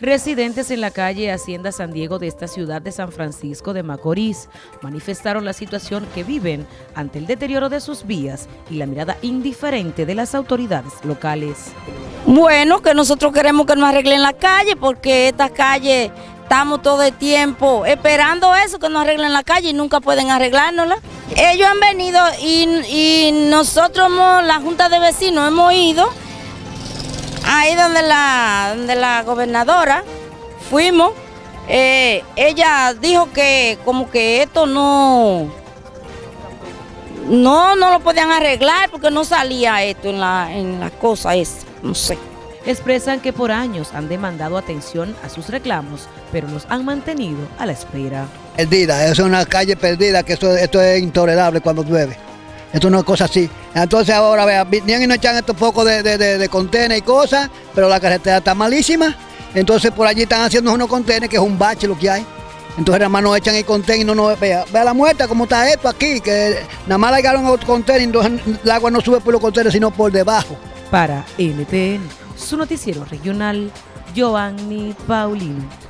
Residentes en la calle Hacienda San Diego de esta ciudad de San Francisco de Macorís manifestaron la situación que viven ante el deterioro de sus vías y la mirada indiferente de las autoridades locales. Bueno, que nosotros queremos que nos arreglen la calle porque esta calle estamos todo el tiempo esperando eso, que nos arreglen la calle y nunca pueden arreglárnosla. Ellos han venido y, nosotros, la Junta de Vecinos, hemos ido ahí donde la, donde la gobernadora fuimos, eh, ella dijo que como que esto no, no, no lo podían arreglar porque no salía esto en la, en la cosa esa, no sé. Expresan que por años han demandado atención a sus reclamos, pero los han mantenido a la espera. Perdida, es una calle perdida, que esto, esto es intolerable cuando llueve. Esto no es cosa así. Entonces ahora vean, vienen y nos echan estos pocos de, de, contenedores y cosas, pero la carretera está malísima. Entonces por allí están haciendo unos contenedores, que es un bache lo que hay. Entonces nada más nos echan el contenedor y no nos vea. Vea la muerta, cómo está esto aquí, que nada más llegaron a otro contenedor entonces el agua no sube por los contenedores, sino por debajo. Para NTN, su noticiero regional, Giovanni Paulino.